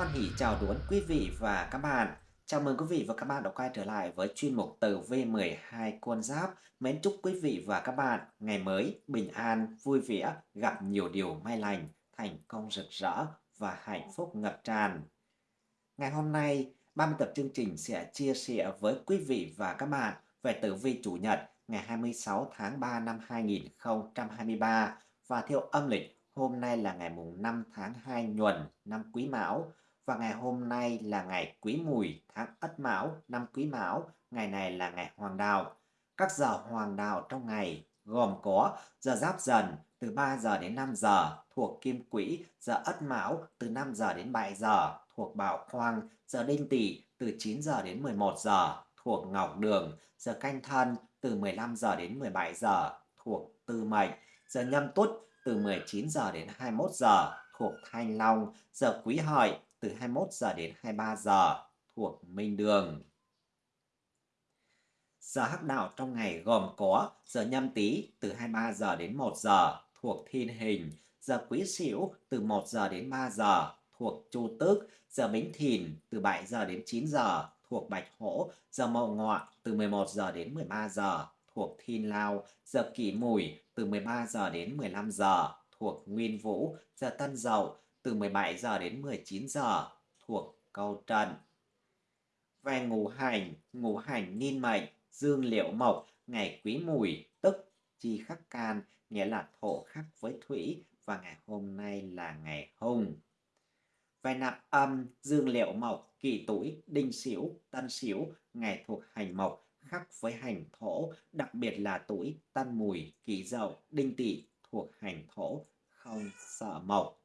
Hoan hỷ chào đón quý vị và các bạn. Chào mừng quý vị và các bạn đã quay trở lại với chuyên mục tử V12 con giáp. Mến chúc quý vị và các bạn ngày mới bình an, vui vẻ, gặp nhiều điều may lành, thành công rực rỡ và hạnh phúc ngập tràn. Ngày hôm nay, ban biên tập chương trình sẽ chia sẻ với quý vị và các bạn về tử vi chủ nhật ngày 26 tháng 3 năm 2023 và theo âm lịch hôm nay là ngày mùng 5 tháng 2 nhuần năm Quý Mão và ngày hôm nay là ngày Quý Mùi tháng Ất Mão năm Quý Mão, ngày này là ngày Hoàng Đạo. Các giờ Hoàng Đạo trong ngày gồm có giờ Giáp Dần từ 3 giờ đến 5 giờ thuộc Kim Quỹ, giờ Ất Mão từ 5 giờ đến 7 giờ thuộc Bảo Khoang, giờ Đinh Tỵ từ 9 giờ đến 11 giờ thuộc Ngọc Đường, giờ Canh Thân từ 15 giờ đến 17 giờ thuộc Tư Mệnh, giờ Nhâm Tuất từ 19 giờ đến 21 giờ thuộc Thanh Long, giờ Quý Hợi từ 21 giờ đến 23 giờ thuộc Minh Đường. Giờ hắc đạo trong ngày gồm có giờ nhâm tý từ 23 giờ đến 1 giờ thuộc Thiên Hình, giờ Quý Sửu từ 1 giờ đến 3 giờ thuộc Chu Tước, giờ Bính Thìn từ 7 giờ đến 9 giờ thuộc Bạch Hổ, giờ Mậu Ngọ từ 11 giờ đến 13 giờ thuộc Thiên Lao, giờ Kỷ Mùi từ 13 giờ đến 15 giờ thuộc Nguyên Vũ, giờ Tân Dậu từ 17 giờ đến 19 giờ thuộc Câu Trần. Về ngũ hành, ngũ hành niên mệnh, dương liệu mộc, ngày quý mùi, tức chi khắc can, nghĩa là thổ khắc với thủy, và ngày hôm nay là ngày hùng. Về nạp âm, dương liệu mộc, kỷ tuổi, đinh sửu, tân sửu, ngày thuộc hành mộc, khắc với hành thổ, đặc biệt là tuổi tân mùi, kỷ dậu, đinh tỵ thuộc hành thổ, không sợ mộc.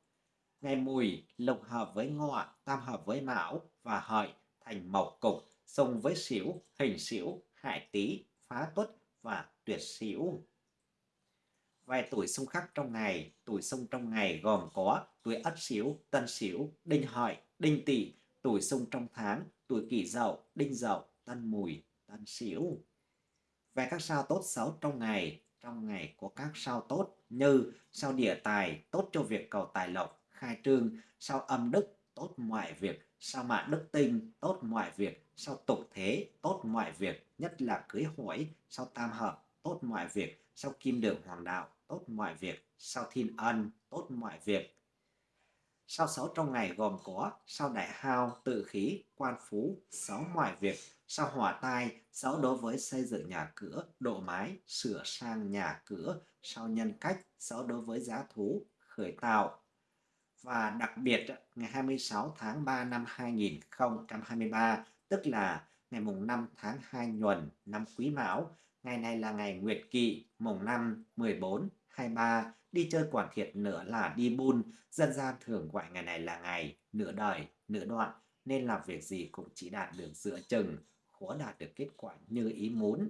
Ngày mùi lục hợp với ngọ, tam hợp với mão và hợi thành mộc cục, xung với xỉu, hình xỉu, hại tý, phá tuất và tuyệt xỉu. Vài tuổi xung khắc trong ngày, tuổi xung trong ngày gồm có tuổi ất xỉu, tân xỉu, đinh hợi, đinh tỵ, tuổi xung trong tháng, tuổi kỷ dậu, đinh dậu, tân mùi, tân xỉu. Về các sao tốt xấu trong ngày, trong ngày có các sao tốt như sao địa tài tốt cho việc cầu tài lộc, khai trương, sao âm đức tốt mọi việc, sao mạng đức tinh tốt mọi việc, sao tục thế tốt mọi việc, nhất là cưới hỏi, sao tam hợp tốt mọi việc, sao kim đường hoàng đạo tốt mọi việc, sao thiên ân tốt mọi việc. Sao sáu trong ngày gồm có sao đại hao, tự khí, quan phú, sáu mọi việc, sao hỏa tai, sáu đối với xây dựng nhà cửa, độ mái, sửa sang nhà cửa, sao nhân cách, sáu đối với giá thú, khởi tạo. Và đặc biệt, ngày 26 tháng 3 năm 2023, tức là ngày mùng 5 tháng 2 nhuần năm Quý Mão, ngày này là ngày Nguyệt Kỵ, mùng 5, 14, 23, đi chơi quản thiệt nữa là đi bun, dân gian thường gọi ngày này là ngày nửa đời, nửa đoạn, nên làm việc gì cũng chỉ đạt được giữa chừng, khó đạt được kết quả như ý muốn.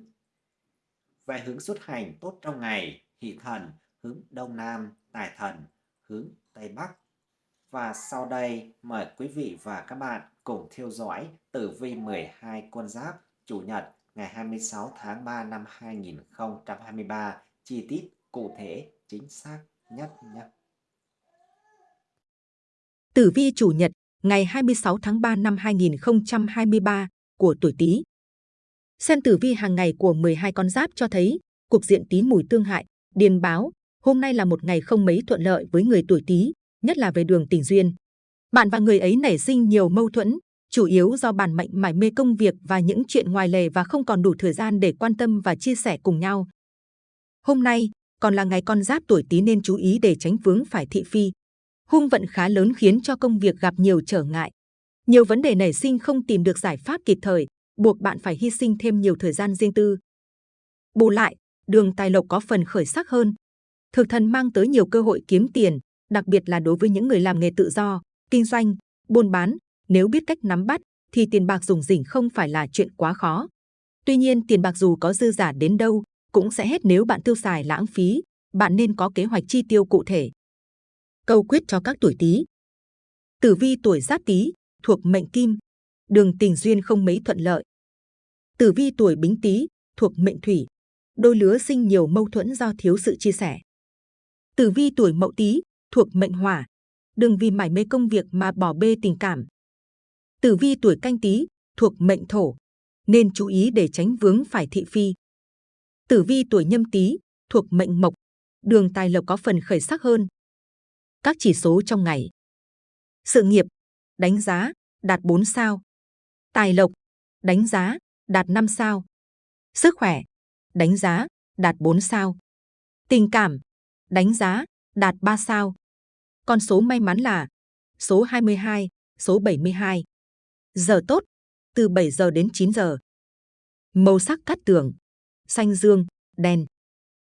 Về hướng xuất hành tốt trong ngày, hỷ thần, hướng Đông Nam, tài thần, hướng Tây Bắc. Và sau đây mời quý vị và các bạn cùng theo dõi tử vi 12 con giáp Chủ nhật ngày 26 tháng 3 năm 2023 chi tiết cụ thể chính xác nhất nhé. Tử vi Chủ nhật ngày 26 tháng 3 năm 2023 của tuổi Tý. Xem tử vi hàng ngày của 12 con giáp cho thấy cục diện Tý mùi tương hại, điền báo, hôm nay là một ngày không mấy thuận lợi với người tuổi Tý, nhất là về đường tình duyên. Bạn và người ấy nảy sinh nhiều mâu thuẫn, chủ yếu do bản mệnh mải mê công việc và những chuyện ngoài lề và không còn đủ thời gian để quan tâm và chia sẻ cùng nhau. Hôm nay, còn là ngày con giáp tuổi Tý nên chú ý để tránh vướng phải thị phi. Hung vận khá lớn khiến cho công việc gặp nhiều trở ngại. Nhiều vấn đề nảy sinh không tìm được giải pháp kịp thời, buộc bạn phải hy sinh thêm nhiều thời gian riêng tư. Bù lại, đường tài lộc có phần khởi sắc hơn. Thực thần mang tới nhiều cơ hội kiếm tiền, đặc biệt là đối với những người làm nghề tự do, kinh doanh, buôn bán. Nếu biết cách nắm bắt, thì tiền bạc dùng rỉnh không phải là chuyện quá khó. Tuy nhiên, tiền bạc dù có dư giả đến đâu, cũng sẽ hết nếu bạn tiêu xài lãng phí. Bạn nên có kế hoạch chi tiêu cụ thể. Câu quyết cho các tuổi Tý. Tử vi tuổi Giáp Tý thuộc mệnh Kim, đường tình duyên không mấy thuận lợi. Tử vi tuổi Bính Tý thuộc mệnh Thủy, đôi lứa sinh nhiều mâu thuẫn do thiếu sự chia sẻ. Tử vi tuổi Mậu Tý thuộc mệnh Hỏa, đừng vì mải mê công việc mà bỏ bê tình cảm, Tử vi tuổi canh tí thuộc mệnh thổ, nên chú ý để tránh vướng phải thị phi. Tử vi tuổi nhâm tý thuộc mệnh mộc, đường tài lộc có phần khởi sắc hơn. Các chỉ số trong ngày. Sự nghiệp, đánh giá, đạt 4 sao. Tài lộc, đánh giá, đạt 5 sao. Sức khỏe, đánh giá, đạt 4 sao. Tình cảm, đánh giá, đạt 3 sao. Con số may mắn là số 22, số 72. Giờ tốt, từ 7 giờ đến 9 giờ. Màu sắc cát tường, xanh dương, đen.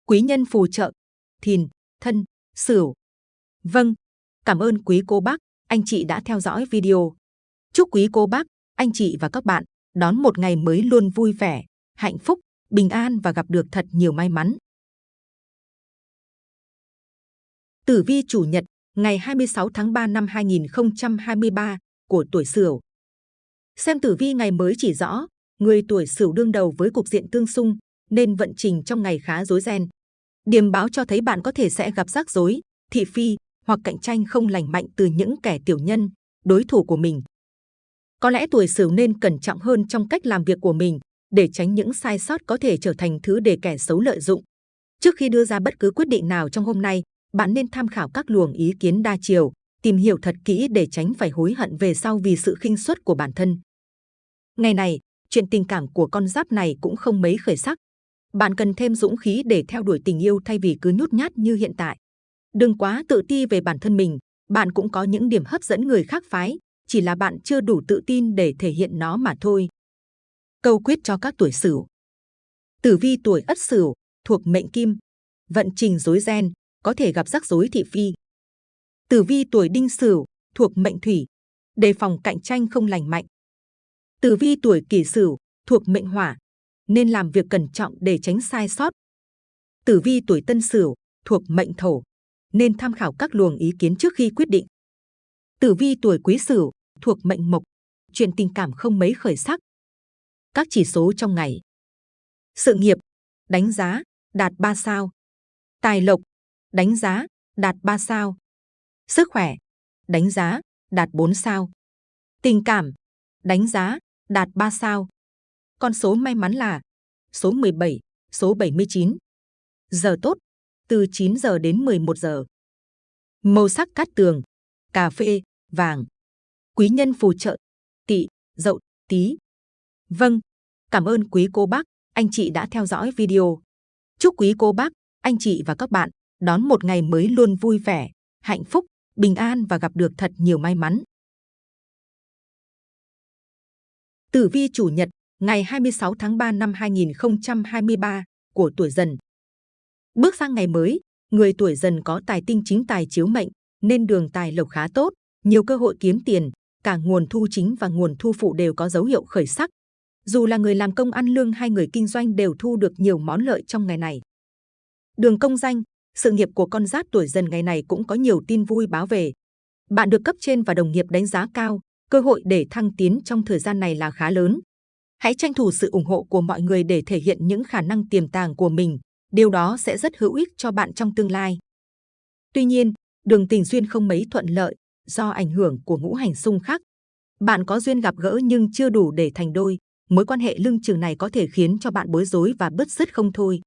Quý nhân phù trợ, thìn, thân, sửu. Vâng, cảm ơn quý cô bác, anh chị đã theo dõi video. Chúc quý cô bác, anh chị và các bạn đón một ngày mới luôn vui vẻ, hạnh phúc, bình an và gặp được thật nhiều may mắn. Tử vi chủ nhật, ngày 26 tháng 3 năm 2023 của tuổi Sửu. Xem tử vi ngày mới chỉ rõ, người tuổi Sửu đương đầu với cục diện tương xung, nên vận trình trong ngày khá rối ren. Điềm báo cho thấy bạn có thể sẽ gặp rắc rối, thị phi hoặc cạnh tranh không lành mạnh từ những kẻ tiểu nhân, đối thủ của mình. Có lẽ tuổi Sửu nên cẩn trọng hơn trong cách làm việc của mình để tránh những sai sót có thể trở thành thứ để kẻ xấu lợi dụng. Trước khi đưa ra bất cứ quyết định nào trong hôm nay, bạn nên tham khảo các luồng ý kiến đa chiều, tìm hiểu thật kỹ để tránh phải hối hận về sau vì sự khinh suất của bản thân. Ngày này, chuyện tình cảm của con giáp này cũng không mấy khởi sắc. Bạn cần thêm dũng khí để theo đuổi tình yêu thay vì cứ nhút nhát như hiện tại. Đừng quá tự ti về bản thân mình, bạn cũng có những điểm hấp dẫn người khác phái, chỉ là bạn chưa đủ tự tin để thể hiện nó mà thôi. Câu quyết cho các tuổi Sửu. Tử vi tuổi Ất Sửu thuộc mệnh Kim, vận trình rối ren, có thể gặp rắc rối thị phi. Tử vi tuổi Đinh Sửu thuộc mệnh Thủy, đề phòng cạnh tranh không lành mạnh. Tử vi tuổi Kỷ Sửu thuộc mệnh Hỏa, nên làm việc cẩn trọng để tránh sai sót. Tử vi tuổi Tân Sửu thuộc mệnh Thổ, nên tham khảo các luồng ý kiến trước khi quyết định. Tử vi tuổi Quý Sửu thuộc mệnh Mộc, chuyện tình cảm không mấy khởi sắc. Các chỉ số trong ngày. Sự nghiệp, đánh giá, đạt 3 sao. Tài lộc, đánh giá, đạt 3 sao. Sức khỏe, đánh giá, đạt 4 sao. Tình cảm, đánh giá, đạt 3 sao. Con số may mắn là số 17, số 79. Giờ tốt, từ 9 giờ đến 11 giờ. Màu sắc cát tường, cà phê, vàng. Quý nhân phù trợ, tỵ, dậu, tí. Vâng, cảm ơn quý cô bác, anh chị đã theo dõi video. Chúc quý cô bác, anh chị và các bạn đón một ngày mới luôn vui vẻ, hạnh phúc, bình an và gặp được thật nhiều may mắn. Tử vi chủ nhật, ngày 26 tháng 3 năm 2023 của tuổi dần. Bước sang ngày mới, người tuổi dần có tài tinh chính tài chiếu mệnh, nên đường tài lộc khá tốt, nhiều cơ hội kiếm tiền, cả nguồn thu chính và nguồn thu phụ đều có dấu hiệu khởi sắc. Dù là người làm công ăn lương hay người kinh doanh đều thu được nhiều món lợi trong ngày này. Đường công danh, sự nghiệp của con giáp tuổi dần ngày này cũng có nhiều tin vui báo về. Bạn được cấp trên và đồng nghiệp đánh giá cao, cơ hội để thăng tiến trong thời gian này là khá lớn. Hãy tranh thủ sự ủng hộ của mọi người để thể hiện những khả năng tiềm tàng của mình, điều đó sẽ rất hữu ích cho bạn trong tương lai. Tuy nhiên, đường tình duyên không mấy thuận lợi do ảnh hưởng của ngũ hành xung khắc. Bạn có duyên gặp gỡ nhưng chưa đủ để thành đôi, mối quan hệ lưng chừng này có thể khiến cho bạn bối rối và bứt rứt không thôi.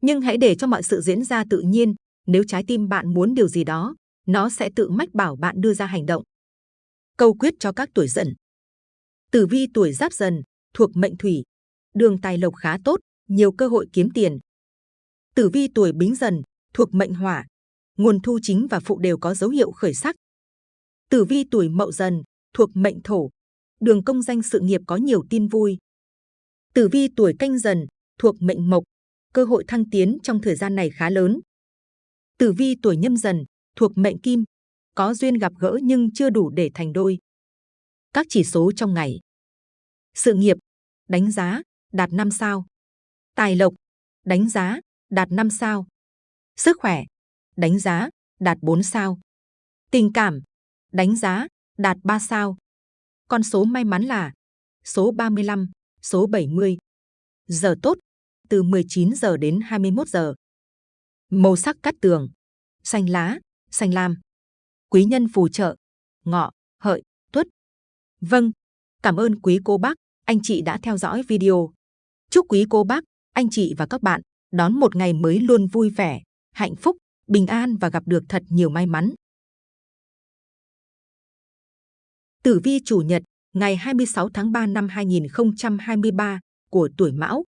Nhưng hãy để cho mọi sự diễn ra tự nhiên, nếu trái tim bạn muốn điều gì đó, nó sẽ tự mách bảo bạn đưa ra hành động. Câu quyết cho các tuổi dần. Tử vi tuổi giáp dần, thuộc mệnh thủy, đường tài lộc khá tốt, nhiều cơ hội kiếm tiền. Tử vi tuổi bính dần, thuộc mệnh hỏa, nguồn thu chính và phụ đều có dấu hiệu khởi sắc. Tử vi tuổi mậu dần, thuộc mệnh thổ, đường công danh sự nghiệp có nhiều tin vui. Tử vi tuổi canh dần, thuộc mệnh mộc, cơ hội thăng tiến trong thời gian này khá lớn. Tử vi tuổi nhâm dần, thuộc mệnh kim, có duyên gặp gỡ nhưng chưa đủ để thành đôi. Các chỉ số trong ngày. Sự nghiệp, đánh giá, đạt 5 sao. Tài lộc, đánh giá, đạt 5 sao. Sức khỏe, đánh giá, đạt 4 sao. Tình cảm, đánh giá, đạt 3 sao. Con số may mắn là số 35, số 70. Giờ tốt, từ 19 giờ đến 21 giờ. Màu sắc cắt tường, xanh lá, xanh lam. Quý nhân phù trợ, ngọ, hợi, tuất. Vâng, cảm ơn quý cô bác, anh chị đã theo dõi video. Chúc quý cô bác, anh chị và các bạn đón một ngày mới luôn vui vẻ, hạnh phúc, bình an và gặp được thật nhiều may mắn. Tử vi chủ nhật, ngày 26 tháng 3 năm 2023 của tuổi Mão.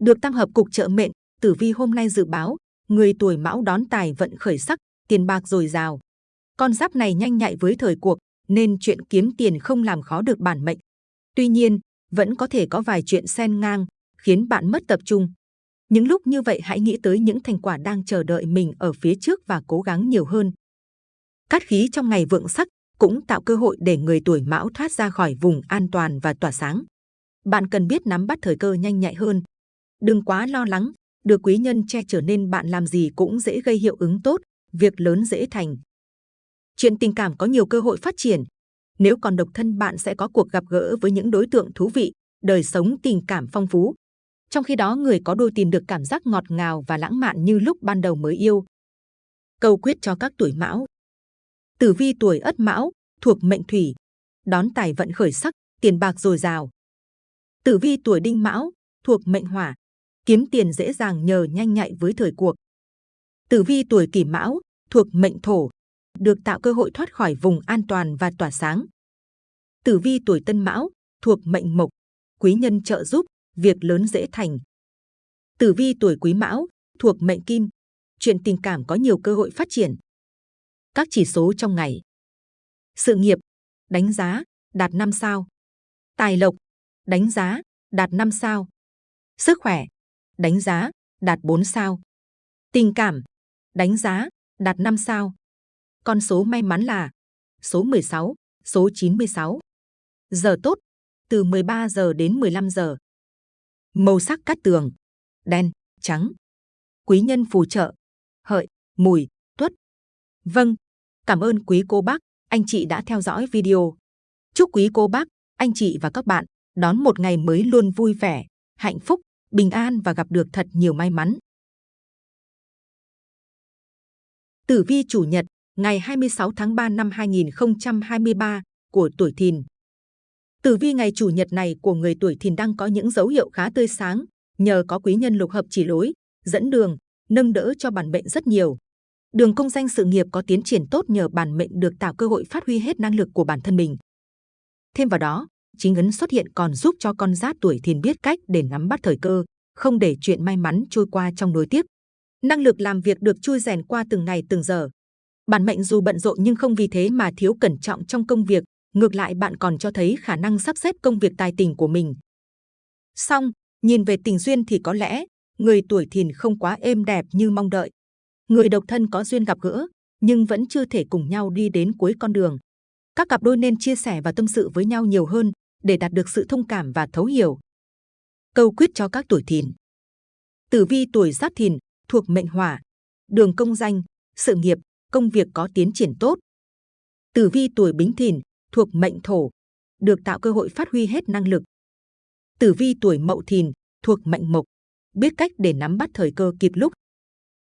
Được tam hợp cục trợ mệnh, tử vi hôm nay dự báo, người tuổi Mão đón tài vận khởi sắc, tiền bạc dồi dào. Con giáp này nhanh nhạy với thời cuộc, nên chuyện kiếm tiền không làm khó được bản mệnh. Tuy nhiên, vẫn có thể có vài chuyện xen ngang, khiến bạn mất tập trung. Những lúc như vậy hãy nghĩ tới những thành quả đang chờ đợi mình ở phía trước và cố gắng nhiều hơn. Cát khí trong ngày vượng sắc cũng tạo cơ hội để người tuổi mão thoát ra khỏi vùng an toàn và tỏa sáng. Bạn cần biết nắm bắt thời cơ nhanh nhạy hơn. Đừng quá lo lắng, được quý nhân che chở nên bạn làm gì cũng dễ gây hiệu ứng tốt, việc lớn dễ thành. Chuyện tình cảm có nhiều cơ hội phát triển. Nếu còn độc thân bạn sẽ có cuộc gặp gỡ với những đối tượng thú vị, đời sống tình cảm phong phú. Trong khi đó người có đôi tìm được cảm giác ngọt ngào và lãng mạn như lúc ban đầu mới yêu. Câu quyết cho các tuổi mão. Tử vi tuổi ất mão, thuộc mệnh thủy, đón tài vận khởi sắc, tiền bạc dồi dào. Tử vi tuổi đinh mão, thuộc mệnh hỏa, kiếm tiền dễ dàng nhờ nhanh nhạy với thời cuộc. Tử vi tuổi kỷ mão, thuộc mệnh thổ, được tạo cơ hội thoát khỏi vùng an toàn và tỏa sáng. Tử vi tuổi tân mão, thuộc mệnh mộc, quý nhân trợ giúp, việc lớn dễ thành. Tử vi tuổi quý mão, thuộc mệnh kim, chuyện tình cảm có nhiều cơ hội phát triển. Các chỉ số trong ngày. Sự nghiệp, đánh giá, đạt 5 sao. Tài lộc, đánh giá, đạt 5 sao. Sức khỏe, đánh giá, đạt 4 sao. Tình cảm, đánh giá, đạt 5 sao. Con số may mắn là số 16, số 96. Giờ tốt, từ 13 giờ đến 15 giờ. Màu sắc cát tường, đen, trắng. Quý nhân phù trợ, hợi, mùi, tuất. Vâng, cảm ơn quý cô bác, anh chị đã theo dõi video. Chúc quý cô bác, anh chị và các bạn đón một ngày mới luôn vui vẻ, hạnh phúc, bình an và gặp được thật nhiều may mắn. Tử vi chủ nhật, ngày 26 tháng 3 năm 2023 của tuổi Thìn. Tử vi ngày chủ nhật này của người tuổi Thìn đang có những dấu hiệu khá tươi sáng, nhờ có quý nhân lục hợp chỉ lối, dẫn đường, nâng đỡ cho bản mệnh rất nhiều. Đường công danh sự nghiệp có tiến triển tốt nhờ bản mệnh được tạo cơ hội phát huy hết năng lực của bản thân mình. Thêm vào đó, chính ấn xuất hiện còn giúp cho con giáp tuổi Thìn biết cách để nắm bắt thời cơ, không để chuyện may mắn trôi qua trong nối tiếp. Năng lực làm việc được chui rèn qua từng ngày từng giờ. Bản mệnh dù bận rộn nhưng không vì thế mà thiếu cẩn trọng trong công việc, ngược lại bạn còn cho thấy khả năng sắp xếp công việc tài tình của mình. Xong, nhìn về tình duyên thì có lẽ người tuổi thìn không quá êm đẹp như mong đợi. Người độc thân có duyên gặp gỡ, nhưng vẫn chưa thể cùng nhau đi đến cuối con đường. Các cặp đôi nên chia sẻ và tâm sự với nhau nhiều hơn để đạt được sự thông cảm và thấu hiểu. Câu quyết cho các tuổi thìn. Tử vi tuổi giáp thìn thuộc mệnh hỏa, đường công danh, sự nghiệp, công việc có tiến triển tốt. Tử vi tuổi bính thìn thuộc mệnh thổ, được tạo cơ hội phát huy hết năng lực. Tử vi tuổi mậu thìn thuộc mệnh mộc, biết cách để nắm bắt thời cơ kịp lúc.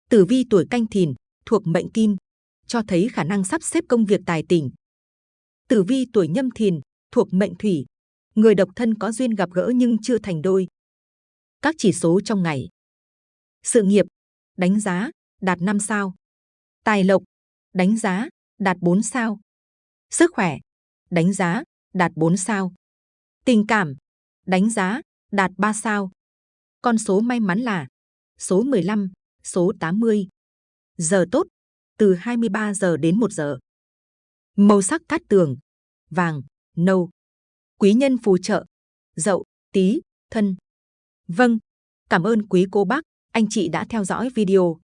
Tử vi tuổi canh thìn thuộc mệnh kim, cho thấy khả năng sắp xếp công việc tài tình. Tử vi tuổi nhâm thìn thuộc mệnh thủy, người độc thân có duyên gặp gỡ nhưng chưa thành đôi. Các chỉ số trong ngày. Sự nghiệp, đánh giá, đạt 5 sao. Tài lộc, đánh giá, đạt 4 sao. Sức khỏe, đánh giá, đạt 4 sao. Tình cảm, đánh giá, đạt 3 sao. Con số may mắn là số 15, số 80. Giờ tốt, từ 23 giờ đến 1 giờ. Màu sắc cát tường, vàng, nâu. Quý nhân phù trợ, dậu, tí, thân. Vâng, cảm ơn quý cô bác, anh chị đã theo dõi video.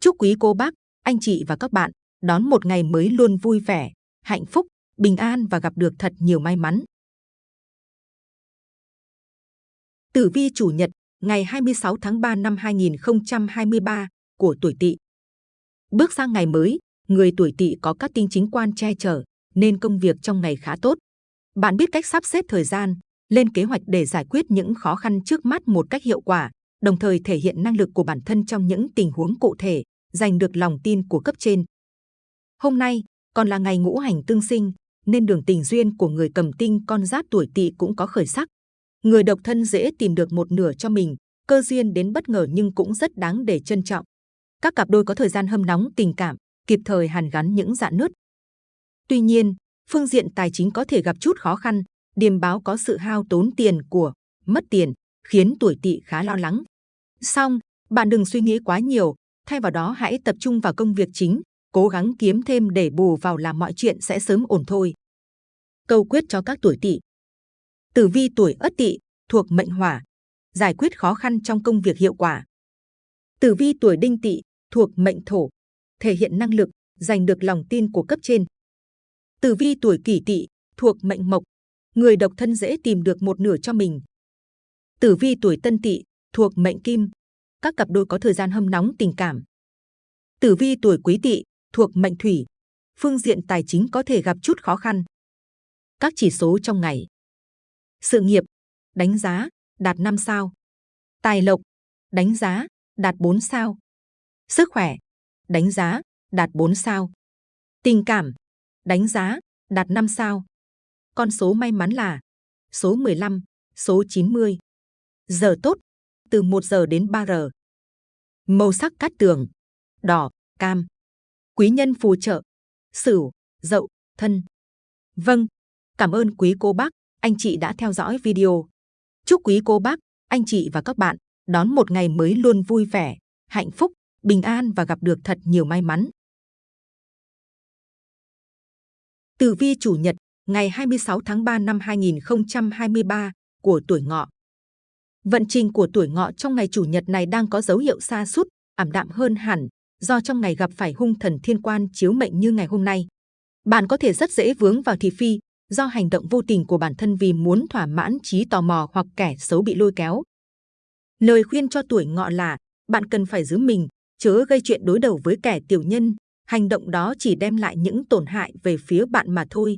Chúc quý cô bác, anh chị và các bạn đón một ngày mới luôn vui vẻ, hạnh phúc, bình an và gặp được thật nhiều may mắn. Tử vi chủ nhật, ngày 26 tháng 3 năm 2023 của tuổi Tỵ. Bước sang ngày mới, người tuổi Tỵ có các tinh chính quan che chở, nên công việc trong ngày khá tốt. Bạn biết cách sắp xếp thời gian, lên kế hoạch để giải quyết những khó khăn trước mắt một cách hiệu quả, đồng thời thể hiện năng lực của bản thân trong những tình huống cụ thể, giành được lòng tin của cấp trên. Hôm nay còn là ngày ngũ hành tương sinh, nên đường tình duyên của người cầm tinh con giáp tuổi tỵ cũng có khởi sắc. Người độc thân dễ tìm được một nửa cho mình, cơ duyên đến bất ngờ nhưng cũng rất đáng để trân trọng. Các cặp đôi có thời gian hâm nóng tình cảm, kịp thời hàn gắn những dạn nứt. Tuy nhiên, phương diện tài chính có thể gặp chút khó khăn, điềm báo có sự hao tốn tiền của, mất tiền, khiến tuổi tỵ khá lo lắng. Song, bạn đừng suy nghĩ quá nhiều, thay vào đó hãy tập trung vào công việc chính, cố gắng kiếm thêm để bù vào làm mọi chuyện sẽ sớm ổn thôi. Câu quyết cho các tuổi tỵ. Tử vi tuổi Ất Tỵ thuộc mệnh Hỏa, giải quyết khó khăn trong công việc hiệu quả. Tử vi tuổi Đinh Tỵ thuộc mệnh Thổ, thể hiện năng lực, giành được lòng tin của cấp trên. Tử vi tuổi Kỷ Tỵ thuộc mệnh Mộc, người độc thân dễ tìm được một nửa cho mình. Tử vi tuổi Tân Tỵ thuộc mệnh Kim, các cặp đôi có thời gian hâm nóng tình cảm. Tử vi tuổi Quý Tỵ thuộc mệnh Thủy, phương diện tài chính có thể gặp chút khó khăn. Các chỉ số trong ngày. Sự nghiệp, đánh giá, đạt 5 sao. Tài lộc, đánh giá, đạt 4 sao. Sức khỏe, đánh giá, đạt 4 sao. Tình cảm, đánh giá, đạt 5 sao. Con số may mắn là số 15, số 90. Giờ tốt, từ 1 giờ đến 3 giờ. Màu sắc cát tường, đỏ, cam. Quý nhân phù trợ, sửu, dậu, thân. Vâng, cảm ơn quý cô bác, anh chị đã theo dõi video. Chúc quý cô bác, anh chị và các bạn đón một ngày mới luôn vui vẻ, hạnh phúc, bình an và gặp được thật nhiều may mắn. Tử vi chủ nhật ngày 26 tháng 3 năm 2023 của tuổi ngọ. Vận trình của tuổi ngọ trong ngày chủ nhật này đang có dấu hiệu xa sút ảm đạm hơn hẳn, do trong ngày gặp phải hung thần thiên quan chiếu mệnh như ngày hôm nay. Bạn có thể rất dễ vướng vào thị phi, do hành động vô tình của bản thân vì muốn thỏa mãn trí tò mò hoặc kẻ xấu bị lôi kéo. Lời khuyên cho tuổi ngọ là bạn cần phải giữ mình, chớ gây chuyện đối đầu với kẻ tiểu nhân. Hành động đó chỉ đem lại những tổn hại về phía bạn mà thôi.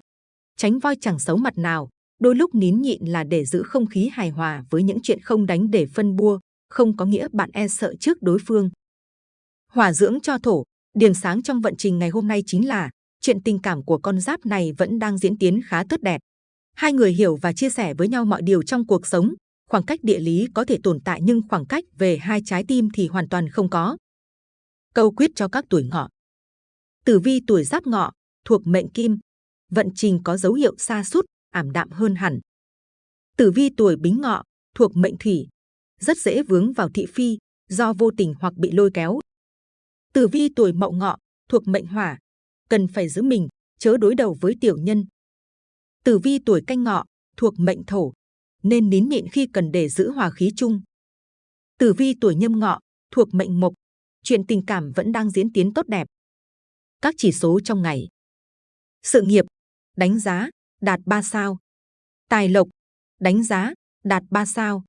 Tránh voi chẳng xấu mặt nào, đôi lúc nín nhịn là để giữ không khí hài hòa với những chuyện không đánh để phân bua, không có nghĩa bạn e sợ trước đối phương. hòa dưỡng cho thổ, điểm sáng trong vận trình ngày hôm nay chính là chuyện tình cảm của con giáp này vẫn đang diễn tiến khá tốt đẹp. Hai người hiểu và chia sẻ với nhau mọi điều trong cuộc sống. Khoảng cách địa lý có thể tồn tại nhưng khoảng cách về hai trái tim thì hoàn toàn không có. Câu quyết cho các tuổi ngọ. Tử vi tuổi giáp ngọ thuộc mệnh kim, vận trình có dấu hiệu xa sút ảm đạm hơn hẳn. Tử vi tuổi bính ngọ thuộc mệnh thủy, rất dễ vướng vào thị phi do vô tình hoặc bị lôi kéo. Tử vi tuổi mậu ngọ thuộc mệnh hỏa, cần phải giữ mình, chớ đối đầu với tiểu nhân. Tử vi tuổi canh ngọ thuộc mệnh thổ, nên nín nhịn khi cần để giữ hòa khí chung. Tử vi tuổi nhâm ngọ thuộc mệnh mộc, chuyện tình cảm vẫn đang diễn tiến tốt đẹp. Các chỉ số trong ngày. Sự nghiệp, đánh giá, đạt 3 sao. Tài lộc, đánh giá, đạt 3 sao.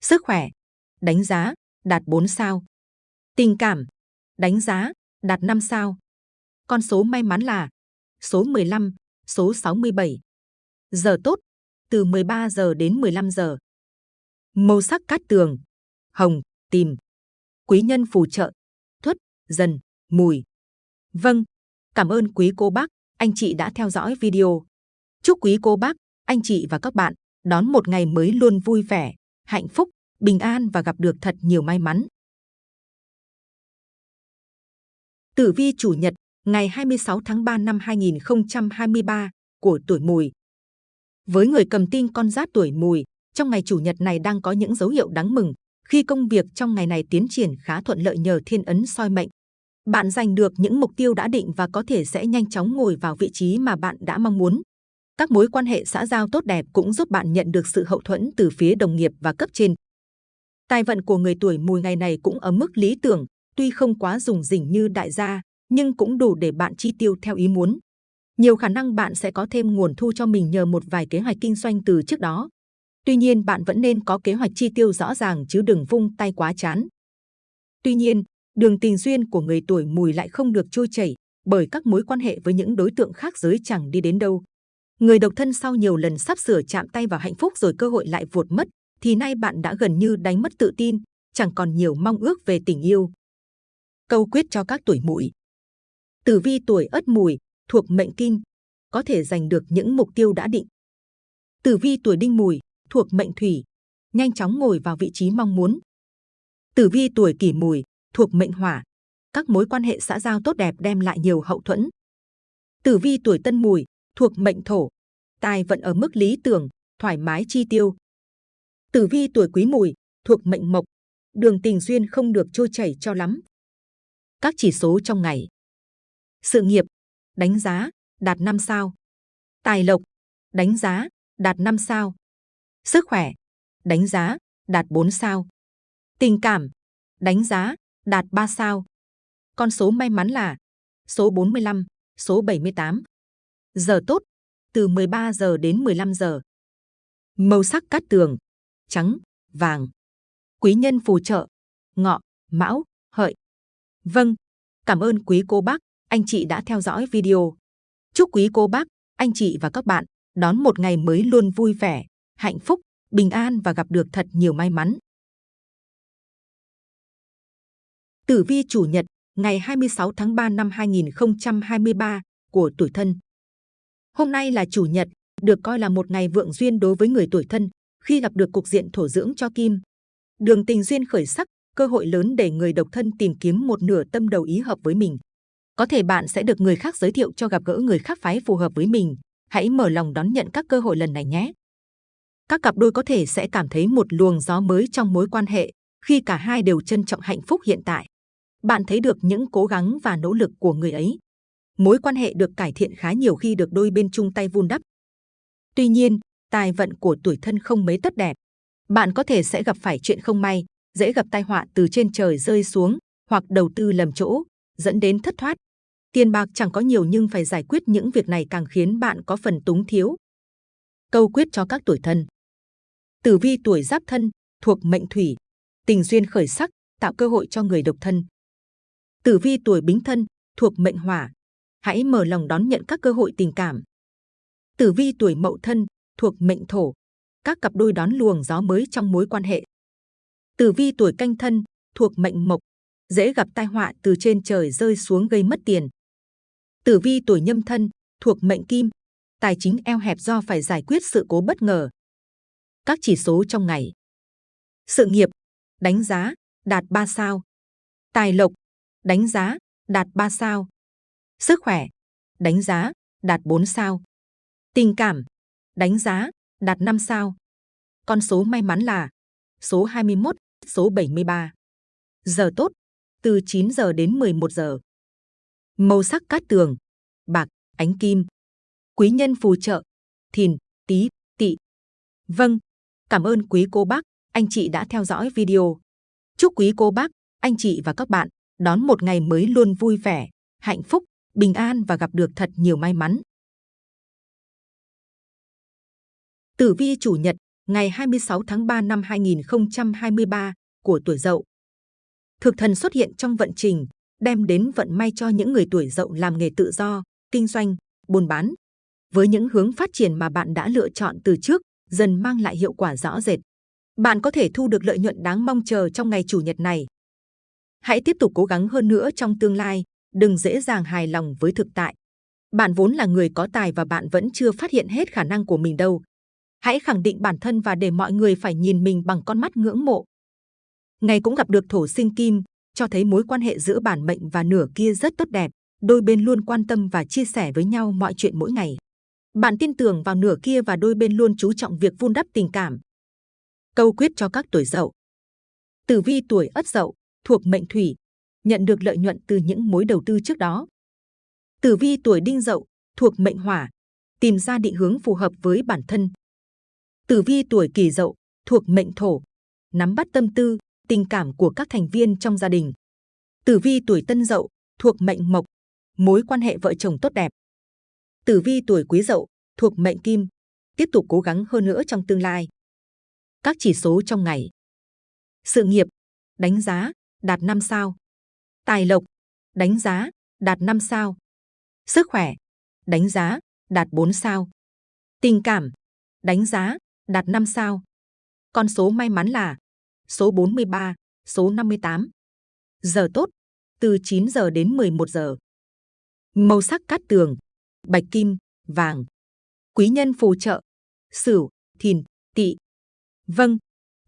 Sức khỏe, đánh giá, đạt 4 sao. Tình cảm, đánh giá, đạt 5 sao. Con số may mắn là số 15, số 67. Giờ tốt, từ 13 giờ đến 15 giờ. Màu sắc cát tường, hồng, tìm. Quý nhân phù trợ, thuất, dần, mùi. Vâng, cảm ơn quý cô bác, anh chị đã theo dõi video. Chúc quý cô bác, anh chị và các bạn đón một ngày mới luôn vui vẻ, hạnh phúc, bình an và gặp được thật nhiều may mắn. Tử vi chủ nhật ngày 26 tháng 3 năm 2023 của tuổi mùi. Với người cầm tinh con giáp tuổi mùi, trong ngày chủ nhật này đang có những dấu hiệu đáng mừng khi công việc trong ngày này tiến triển khá thuận lợi nhờ thiên ấn soi mệnh. Bạn giành được những mục tiêu đã định và có thể sẽ nhanh chóng ngồi vào vị trí mà bạn đã mong muốn. Các mối quan hệ xã giao tốt đẹp cũng giúp bạn nhận được sự hậu thuẫn từ phía đồng nghiệp và cấp trên. Tài vận của người tuổi mùi ngày này cũng ở mức lý tưởng, tuy không quá dùng rỉnh như đại gia, nhưng cũng đủ để bạn chi tiêu theo ý muốn. Nhiều khả năng bạn sẽ có thêm nguồn thu cho mình nhờ một vài kế hoạch kinh doanh từ trước đó. Tuy nhiên bạn vẫn nên có kế hoạch chi tiêu rõ ràng chứ đừng vung tay quá chán. Tuy nhiên, đường tình duyên của người tuổi mùi lại không được trôi chảy bởi các mối quan hệ với những đối tượng khác giới chẳng đi đến đâu. Người độc thân sau nhiều lần sắp sửa chạm tay vào hạnh phúc rồi cơ hội lại vụt mất, thì nay bạn đã gần như đánh mất tự tin, chẳng còn nhiều mong ước về tình yêu. Câu quyết cho các tuổi mùi Tử vi tuổi Ất Mùi thuộc mệnh Kim, có thể giành được những mục tiêu đã định. Tử vi tuổi đinh mùi, thuộc mệnh thủy, nhanh chóng ngồi vào vị trí mong muốn. Tử vi tuổi kỷ mùi, thuộc mệnh hỏa, các mối quan hệ xã giao tốt đẹp đem lại nhiều hậu thuẫn. Tử vi tuổi tân mùi, thuộc mệnh thổ, tài vận ở mức lý tưởng, thoải mái chi tiêu. Tử vi tuổi quý mùi, thuộc mệnh mộc, đường tình duyên không được trôi chảy cho lắm. Các chỉ số trong ngày. Sự nghiệp, đánh giá, đạt 5 sao. Tài lộc, đánh giá, đạt 5 sao. Sức khỏe, đánh giá, đạt 4 sao. Tình cảm, đánh giá, đạt 3 sao. Con số may mắn là số 45, số 78. Giờ tốt, từ 13 giờ đến 15 giờ. Màu sắc cát tường, trắng, vàng. Quý nhân phù trợ, ngọ, mão, hợi. Vâng, cảm ơn quý cô bác, anh chị đã theo dõi video. Chúc quý cô bác, anh chị và các bạn đón một ngày mới luôn vui vẻ, hạnh phúc, bình an và gặp được thật nhiều may mắn. Tử vi chủ nhật, ngày 26 tháng 3 năm 2023 của tuổi thân. Hôm nay là chủ nhật, được coi là một ngày vượng duyên đối với người tuổi thân khi gặp được cục diện thổ dưỡng cho kim. Đường tình duyên khởi sắc, cơ hội lớn để người độc thân tìm kiếm một nửa tâm đầu ý hợp với mình. Có thể bạn sẽ được người khác giới thiệu cho gặp gỡ người khác phái phù hợp với mình. Hãy mở lòng đón nhận các cơ hội lần này nhé. Các cặp đôi có thể sẽ cảm thấy một luồng gió mới trong mối quan hệ khi cả hai đều trân trọng hạnh phúc hiện tại. Bạn thấy được những cố gắng và nỗ lực của người ấy. Mối quan hệ được cải thiện khá nhiều khi được đôi bên chung tay vun đắp. Tuy nhiên, tài vận của tuổi thân không mấy tốt đẹp. Bạn có thể sẽ gặp phải chuyện không may, dễ gặp tai họa từ trên trời rơi xuống hoặc đầu tư lầm chỗ, dẫn đến thất thoát. Tiền bạc chẳng có nhiều nhưng phải giải quyết những việc này càng khiến bạn có phần túng thiếu. Câu quyết cho các tuổi thân. Tử vi tuổi giáp thân, thuộc mệnh thủy, tình duyên khởi sắc, tạo cơ hội cho người độc thân. Tử vi tuổi bính thân, thuộc mệnh hỏa, hãy mở lòng đón nhận các cơ hội tình cảm. Tử vi tuổi mậu thân, thuộc mệnh thổ, các cặp đôi đón luồng gió mới trong mối quan hệ. Tử vi tuổi canh thân, thuộc mệnh mộc, dễ gặp tai họa từ trên trời rơi xuống gây mất tiền. Tử vi tuổi nhâm thân, thuộc mệnh kim, tài chính eo hẹp do phải giải quyết sự cố bất ngờ. Các chỉ số trong ngày. Sự nghiệp, đánh giá, đạt 3 sao. Tài lộc, đánh giá, đạt 3 sao. Sức khỏe, đánh giá, đạt 4 sao. Tình cảm, đánh giá, đạt 5 sao. Con số may mắn là số 21, số 73. Giờ tốt, từ 9 giờ đến 11 giờ. Màu sắc cát tường, bạc, ánh kim. Quý nhân phù trợ, thìn, tí, tỵ. Vâng, cảm ơn quý cô bác, anh chị đã theo dõi video. Chúc quý cô bác, anh chị và các bạn đón một ngày mới luôn vui vẻ, hạnh phúc, bình an và gặp được thật nhiều may mắn. Tử vi chủ nhật, ngày 26 tháng 3 năm 2023 của tuổi Dậu. Thực thần xuất hiện trong vận trình, đem đến vận may cho những người tuổi Dậu làm nghề tự do, kinh doanh, buôn bán. Với những hướng phát triển mà bạn đã lựa chọn từ trước, dần mang lại hiệu quả rõ rệt. Bạn có thể thu được lợi nhuận đáng mong chờ trong ngày chủ nhật này. Hãy tiếp tục cố gắng hơn nữa trong tương lai, đừng dễ dàng hài lòng với thực tại. Bạn vốn là người có tài và bạn vẫn chưa phát hiện hết khả năng của mình đâu. Hãy khẳng định bản thân và để mọi người phải nhìn mình bằng con mắt ngưỡng mộ. Ngày cũng gặp được thổ sinh kim, cho thấy mối quan hệ giữa bản mệnh và nửa kia rất tốt đẹp. Đôi bên luôn quan tâm và chia sẻ với nhau mọi chuyện mỗi ngày. Bạn tin tưởng vào nửa kia và đôi bên luôn chú trọng việc vun đắp tình cảm. Câu quyết cho các tuổi dậu. Tử vi tuổi ất dậu, thuộc mệnh thủy, nhận được lợi nhuận từ những mối đầu tư trước đó. Tử vi tuổi đinh dậu, thuộc mệnh hỏa, tìm ra định hướng phù hợp với bản thân. Tử vi tuổi kỷ dậu, thuộc mệnh thổ, nắm bắt tâm tư, tình cảm của các thành viên trong gia đình. Tử vi tuổi tân dậu, thuộc mệnh mộc, mối quan hệ vợ chồng tốt đẹp. Tử vi tuổi quý dậu, thuộc mệnh kim, tiếp tục cố gắng hơn nữa trong tương lai. Các chỉ số trong ngày. Sự nghiệp, đánh giá, đạt 5 sao. Tài lộc, đánh giá, đạt 5 sao. Sức khỏe, đánh giá, đạt 4 sao. Tình cảm, đánh giá, đạt 5 sao. Con số may mắn là số 43, số 58. Giờ tốt, từ 9 giờ đến 11 giờ. Màu sắc cát tường, bạch kim, vàng. Quý nhân phù trợ, Sửu, Thìn, Tỵ. Vâng,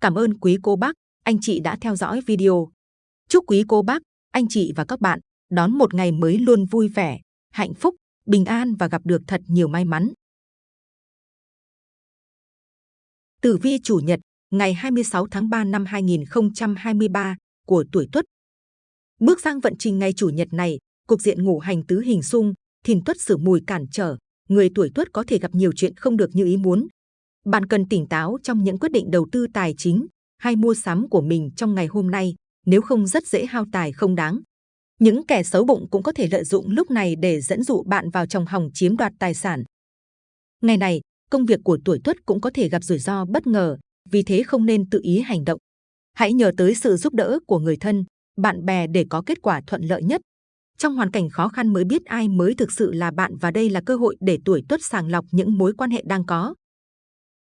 cảm ơn quý cô bác, anh chị đã theo dõi video. Chúc quý cô bác, anh chị và các bạn đón một ngày mới luôn vui vẻ, hạnh phúc, bình an và gặp được thật nhiều may mắn. Tử vi chủ nhật, ngày 26 tháng 3 năm 2023 của tuổi Tuất. Bước sang vận trình ngày chủ nhật này, cục diện ngũ hành tứ hình xung, thìn tuất sử mùi cản trở, người tuổi Tuất có thể gặp nhiều chuyện không được như ý muốn. Bạn cần tỉnh táo trong những quyết định đầu tư tài chính hay mua sắm của mình trong ngày hôm nay, nếu không rất dễ hao tài không đáng. Những kẻ xấu bụng cũng có thể lợi dụng lúc này để dẫn dụ bạn vào trong hòng chiếm đoạt tài sản. Ngày này, công việc của tuổi Tuất cũng có thể gặp rủi ro bất ngờ, vì thế không nên tự ý hành động. Hãy nhờ tới sự giúp đỡ của người thân, bạn bè để có kết quả thuận lợi nhất. Trong hoàn cảnh khó khăn mới biết ai mới thực sự là bạn và đây là cơ hội để tuổi Tuất sàng lọc những mối quan hệ đang có.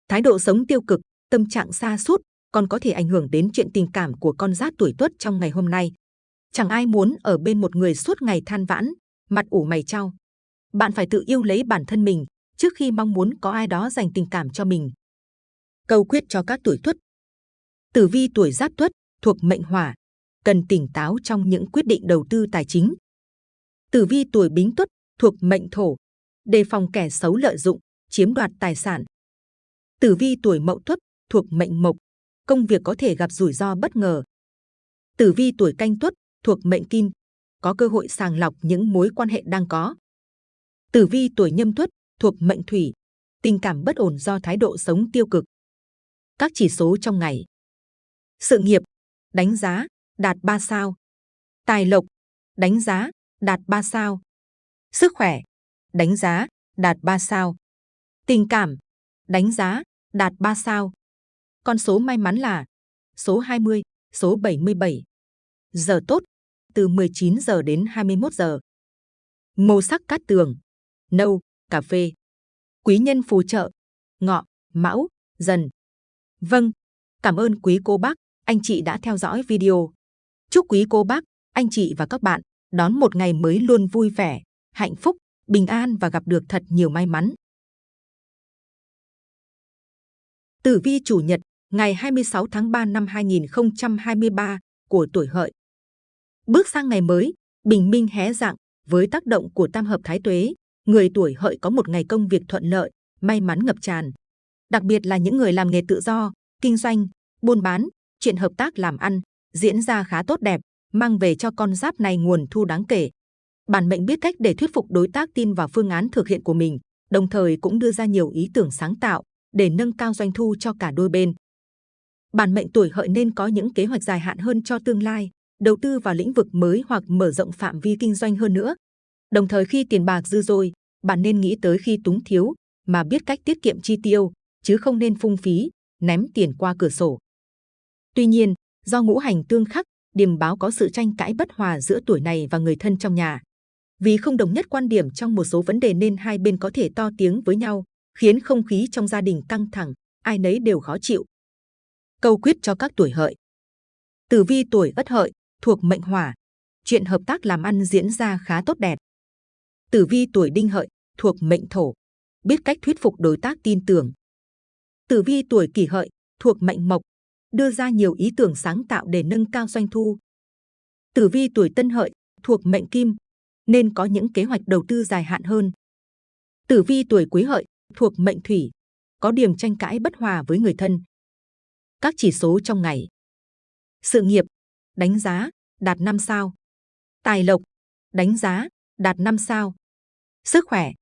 Thái độ sống tiêu cực, tâm trạng xa sút còn có thể ảnh hưởng đến chuyện tình cảm của con giáp tuổi Tuất trong ngày hôm nay. Chẳng ai muốn ở bên một người suốt ngày than vãn, mặt ủ mày trao. Bạn phải tự yêu lấy bản thân mình trước khi mong muốn có ai đó dành tình cảm cho mình. Câu quyết cho các tuổi Tuất. Tử vi tuổi Giáp Tuất thuộc mệnh Hỏa, cần tỉnh táo trong những quyết định đầu tư tài chính. Tử vi tuổi Bính Tuất thuộc mệnh Thổ, đề phòng kẻ xấu lợi dụng, chiếm đoạt tài sản. Tử vi tuổi Mậu Tuất thuộc mệnh Mộc, công việc có thể gặp rủi ro bất ngờ. Tử vi tuổi Canh Tuất thuộc mệnh Kim, có cơ hội sàng lọc những mối quan hệ đang có. Tử vi tuổi Nhâm Tuất thuộc mệnh Thủy, tình cảm bất ổn do thái độ sống tiêu cực. Các chỉ số trong ngày. Sự nghiệp, đánh giá, đạt 3 sao. Tài lộc, đánh giá, đạt 3 sao. Sức khỏe, đánh giá, đạt 3 sao. Tình cảm, đánh giá, đạt 3 sao. Con số may mắn là số 20, số 77. Giờ tốt, từ 19 giờ đến 21 giờ. Màu sắc cát tường, nâu, cà phê. Quý nhân phù trợ, ngọ, mão, dần. Vâng, cảm ơn quý cô bác, anh chị đã theo dõi video. Chúc quý cô bác, anh chị và các bạn đón một ngày mới luôn vui vẻ, hạnh phúc, bình an và gặp được thật nhiều may mắn. Tử vi chủ nhật, ngày 26 tháng 3 năm 2023 của tuổi hợi. Bước sang ngày mới, bình minh hé dạng với tác động của tam hợp thái tuế, người tuổi hợi có một ngày công việc thuận lợi, may mắn ngập tràn. Đặc biệt là những người làm nghề tự do, kinh doanh, buôn bán, chuyện hợp tác làm ăn diễn ra khá tốt đẹp, mang về cho con giáp này nguồn thu đáng kể. Bản mệnh biết cách để thuyết phục đối tác tin vào phương án thực hiện của mình, đồng thời cũng đưa ra nhiều ý tưởng sáng tạo để nâng cao doanh thu cho cả đôi bên. Bản mệnh tuổi hợi nên có những kế hoạch dài hạn hơn cho tương lai, đầu tư vào lĩnh vực mới hoặc mở rộng phạm vi kinh doanh hơn nữa. Đồng thời khi tiền bạc dư dôi, bạn nên nghĩ tới khi túng thiếu mà biết cách tiết kiệm chi tiêu, chứ không nên phung phí, ném tiền qua cửa sổ. Tuy nhiên, do ngũ hành tương khắc, điềm báo có sự tranh cãi bất hòa giữa tuổi này và người thân trong nhà. Vì không đồng nhất quan điểm trong một số vấn đề nên hai bên có thể to tiếng với nhau, khiến không khí trong gia đình căng thẳng, ai nấy đều khó chịu. Câu quyết cho các tuổi hợi. Tử vi tuổi ất hợi, thuộc mệnh hỏa, chuyện hợp tác làm ăn diễn ra khá tốt đẹp. Tử vi tuổi đinh hợi, thuộc mệnh thổ, biết cách thuyết phục đối tác tin tưởng. Tử vi tuổi kỷ hợi, thuộc mệnh mộc, đưa ra nhiều ý tưởng sáng tạo để nâng cao doanh thu. Tử vi tuổi tân hợi, thuộc mệnh kim, nên có những kế hoạch đầu tư dài hạn hơn. Tử vi tuổi quý hợi, thuộc mệnh thủy, có điểm tranh cãi bất hòa với người thân. Các chỉ số trong ngày. Sự nghiệp, đánh giá, đạt 5 sao. Tài lộc, đánh giá, đạt 5 sao. Sức khỏe,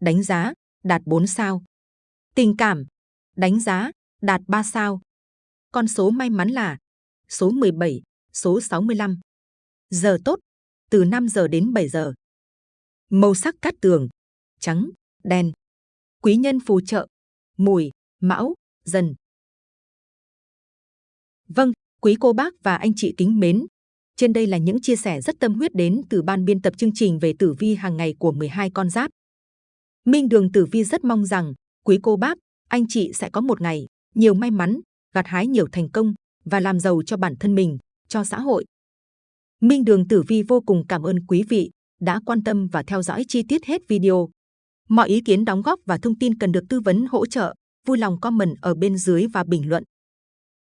đánh giá, đạt 4 sao. Tình cảm, đánh giá, đạt 3 sao. Con số may mắn là số 17, số 65. Giờ tốt, từ 5 giờ đến 7 giờ. Màu sắc cát tường, trắng, đen. Quý nhân phù trợ, mùi, mão, dần. Vâng, quý cô bác và anh chị kính mến. Trên đây là những chia sẻ rất tâm huyết đến từ ban biên tập chương trình về tử vi hàng ngày của 12 con giáp. Minh Đường Tử Vi rất mong rằng quý cô bác, anh chị sẽ có một ngày nhiều may mắn, gặt hái nhiều thành công và làm giàu cho bản thân mình, cho xã hội. Minh Đường Tử Vi vô cùng cảm ơn quý vị đã quan tâm và theo dõi chi tiết hết video. Mọi ý kiến đóng góp và thông tin cần được tư vấn hỗ trợ, vui lòng comment ở bên dưới và bình luận.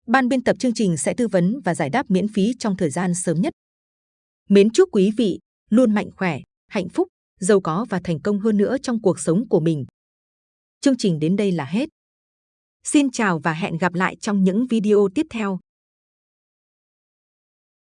Ban biên tập chương trình sẽ tư vấn và giải đáp miễn phí trong thời gian sớm nhất. Mến chúc quý vị luôn mạnh khỏe, hạnh phúc, giàu có và thành công hơn nữa trong cuộc sống của mình. Chương trình đến đây là hết. Xin chào và hẹn gặp lại trong những video tiếp theo.